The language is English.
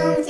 don't